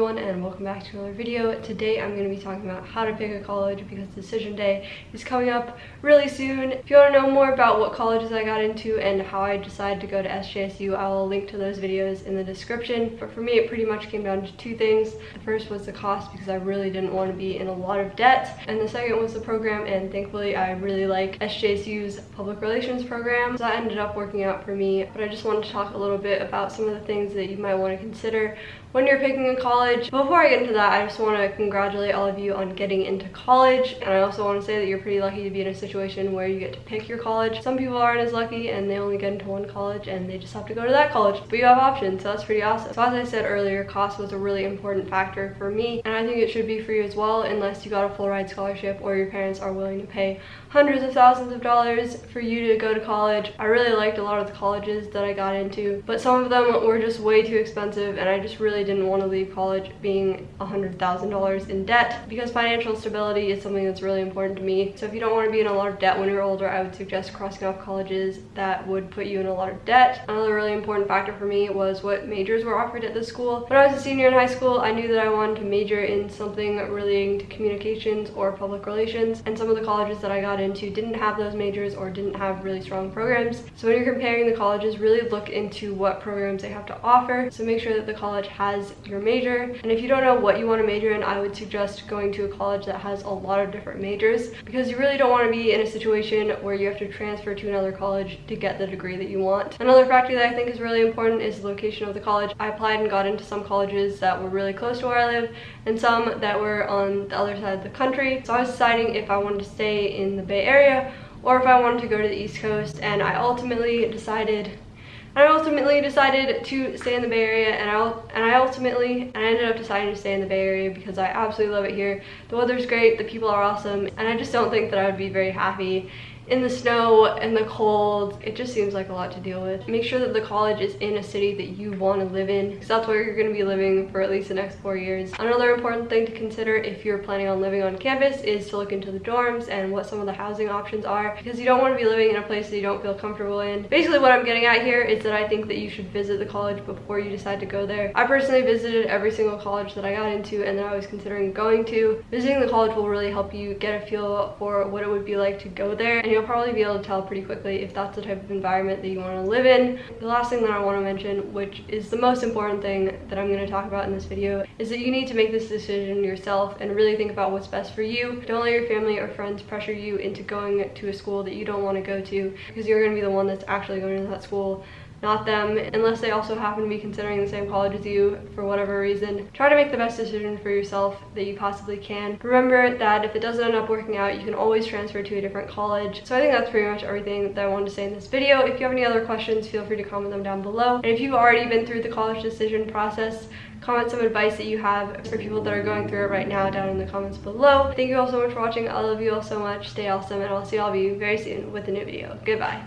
everyone and welcome back to another video. Today I'm going to be talking about how to pick a college because decision day is coming up really soon. If you want to know more about what colleges I got into and how I decided to go to SJSU, I will link to those videos in the description. But for me it pretty much came down to two things. The first was the cost because I really didn't want to be in a lot of debt and the second was the program and thankfully I really like SJSU's public relations program. So that ended up working out for me but I just wanted to talk a little bit about some of the things that you might want to consider when you're picking a college. Before I get into that, I just want to congratulate all of you on getting into college. And I also want to say that you're pretty lucky to be in a situation where you get to pick your college. Some people aren't as lucky and they only get into one college and they just have to go to that college. But you have options, so that's pretty awesome. So as I said earlier, cost was a really important factor for me. And I think it should be for you as well unless you got a full ride scholarship or your parents are willing to pay hundreds of thousands of dollars for you to go to college. I really liked a lot of the colleges that I got into, but some of them were just way too expensive and I just really didn't want to leave college being $100,000 in debt because financial stability is something that's really important to me. So if you don't want to be in a lot of debt when you're older, I would suggest crossing off colleges that would put you in a lot of debt. Another really important factor for me was what majors were offered at the school. When I was a senior in high school, I knew that I wanted to major in something relating to communications or public relations and some of the colleges that I got into didn't have those majors or didn't have really strong programs. So when you're comparing the colleges, really look into what programs they have to offer. So make sure that the college has your major. And if you don't know what you want to major in, I would suggest going to a college that has a lot of different majors because you really don't want to be in a situation where you have to transfer to another college to get the degree that you want. Another factor that I think is really important is the location of the college. I applied and got into some colleges that were really close to where I live and some that were on the other side of the country. So I was deciding if I wanted to stay in the Bay Area or if I wanted to go to the East Coast and I ultimately decided I ultimately decided to stay in the Bay Area and I, and I ultimately and I ended up deciding to stay in the Bay Area because I absolutely love it here. The weather's great, the people are awesome, and I just don't think that I would be very happy in the snow and the cold. It just seems like a lot to deal with. Make sure that the college is in a city that you want to live in because that's where you're going to be living for at least the next four years. Another important thing to consider if you're planning on living on campus is to look into the dorms and what some of the housing options are because you don't want to be living in a place that you don't feel comfortable in. Basically what I'm getting at here is that I think that you should visit the college before you decide to go there. I personally visited every single college that I got into and that I was considering going to. Visiting the college will really help you get a feel for what it would be like to go there and you'll probably be able to tell pretty quickly if that's the type of environment that you want to live in. The last thing that I want to mention, which is the most important thing that I'm going to talk about in this video, is that you need to make this decision yourself and really think about what's best for you. Don't let your family or friends pressure you into going to a school that you don't want to go to because you're going to be the one that's actually going to that school not them, unless they also happen to be considering the same college as you for whatever reason. Try to make the best decision for yourself that you possibly can. Remember that if it doesn't end up working out, you can always transfer to a different college. So I think that's pretty much everything that I wanted to say in this video. If you have any other questions, feel free to comment them down below. And if you've already been through the college decision process, comment some advice that you have for people that are going through it right now down in the comments below. Thank you all so much for watching. I love you all so much. Stay awesome and I'll see all of you very soon with a new video. Goodbye.